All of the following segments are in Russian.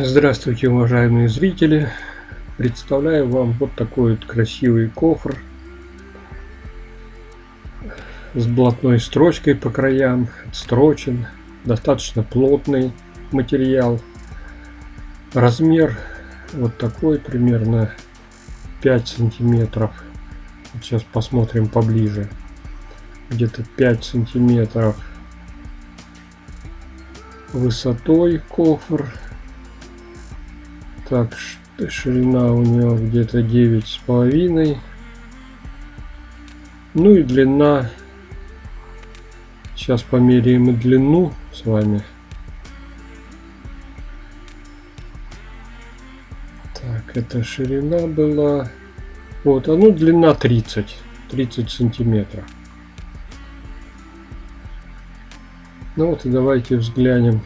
Здравствуйте, уважаемые зрители! Представляю вам вот такой вот красивый кофр с блатной строчкой по краям, отстрочен, достаточно плотный материал. Размер вот такой, примерно 5 сантиметров. Сейчас посмотрим поближе. Где-то 5 сантиметров высотой кофр так, ширина у него где-то девять с половиной. Ну и длина. Сейчас померяем и длину с вами. Так, это ширина была. Вот, а ну длина 30. 30 сантиметров. Ну вот и давайте взглянем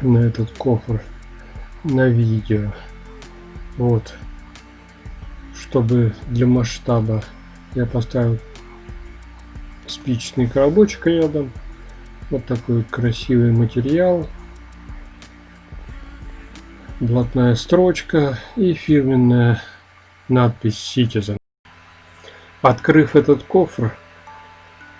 на этот кофр на видео. Вот. Чтобы для масштаба я поставил спичечный коробочек рядом. Вот такой красивый материал. Блатная строчка и фирменная надпись Citizen. Открыв этот кофр,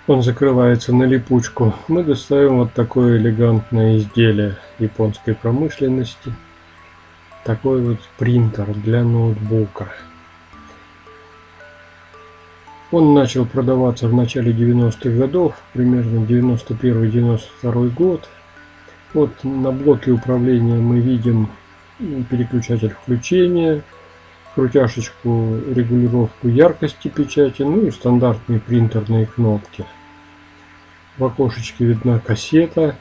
он закрывается на липучку, мы достаем вот такое элегантное изделие японской промышленности такой вот принтер для ноутбука. Он начал продаваться в начале 90-х годов, примерно 91-92 год. Вот на блоке управления мы видим переключатель включения, крутяшечку, регулировку яркости печати, ну и стандартные принтерные кнопки. В окошечке видна кассета,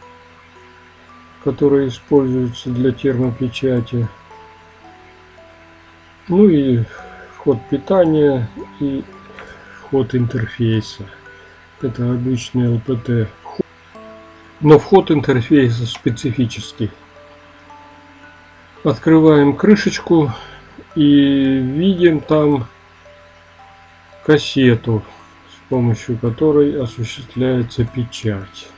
которая используется для термопечати. Ну и вход питания и вход интерфейса. Это обычный LPT. Но вход интерфейса специфический. Открываем крышечку и видим там кассету, с помощью которой осуществляется печать.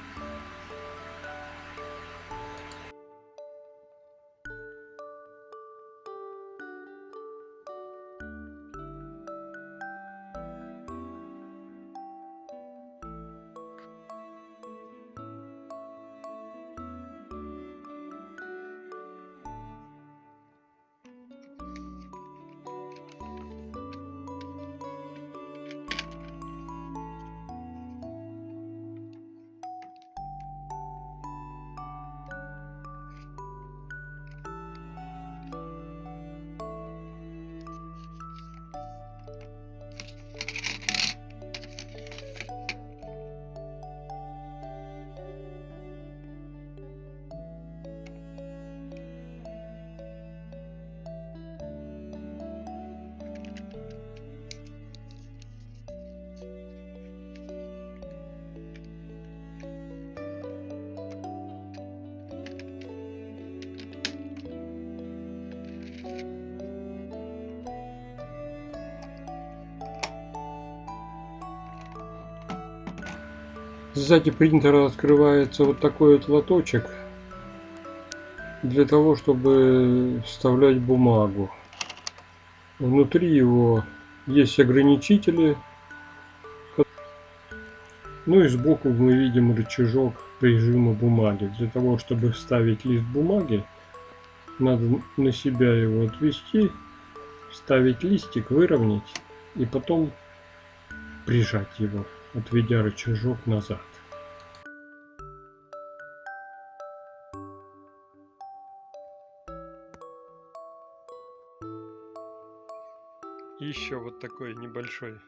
Сзади принтера открывается вот такой вот лоточек для того, чтобы вставлять бумагу. Внутри его есть ограничители. Ну и сбоку мы видим рычажок прижима бумаги. Для того, чтобы вставить лист бумаги, надо на себя его отвести, вставить листик, выровнять и потом прижать его отведя рычажок назад. И еще вот такой небольшой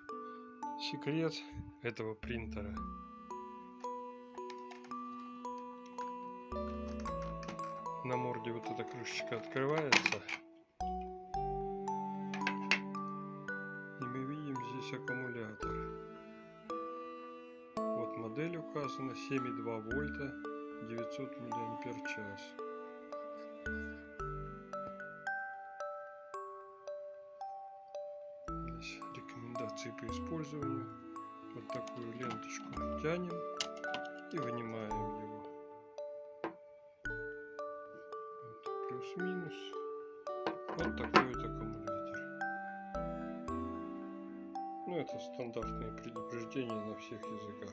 секрет этого принтера. На морде вот эта крышечка открывается. И мы видим здесь аккумулятор. Модель указана 7,2 вольта 900 миллиампер час. Здесь рекомендации по использованию. Вот такую ленточку тянем и вынимаем его. Вот, плюс-минус. Вот такой вот аккумулятор. Ну, это стандартные предупреждения на всех языках.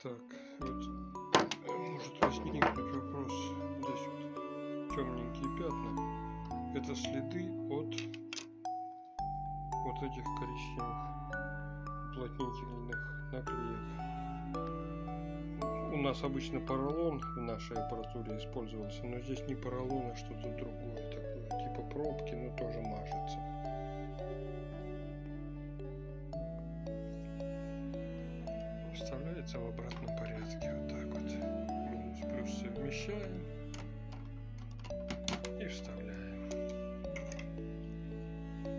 Так, вот э, может возникнуть вопрос. Здесь темненькие пятна. Это следы от вот этих коричневых уплотнительных наклеек. У нас обычно поролон в нашей аппаратуре использовался, но здесь не поролон, а что-то другое такое, типа пробки, но тоже мажется. Вставляется в обратном порядке, вот так вот. Минус плюс совмещаем и вставляем.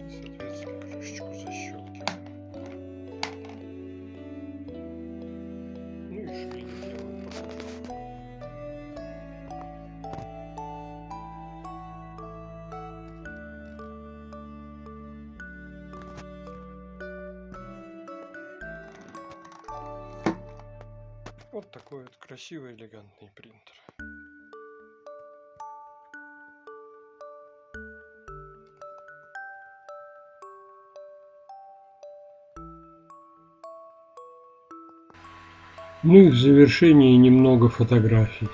И, соответственно, крышечку защелкиваем. Ну и швель делаем потом. Вот такой вот красивый элегантный принтер. Ну и в завершении немного фотографий.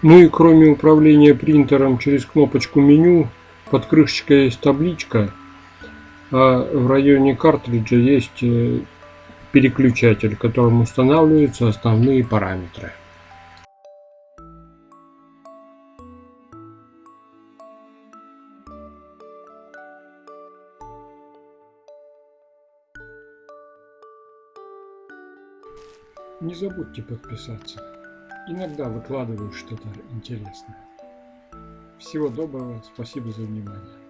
Ну и кроме управления принтером через кнопочку меню, под крышечкой есть табличка, а в районе картриджа есть э, переключатель, которым устанавливаются основные параметры. Не забудьте подписаться. Иногда выкладываю что-то интересное. Всего доброго, спасибо за внимание.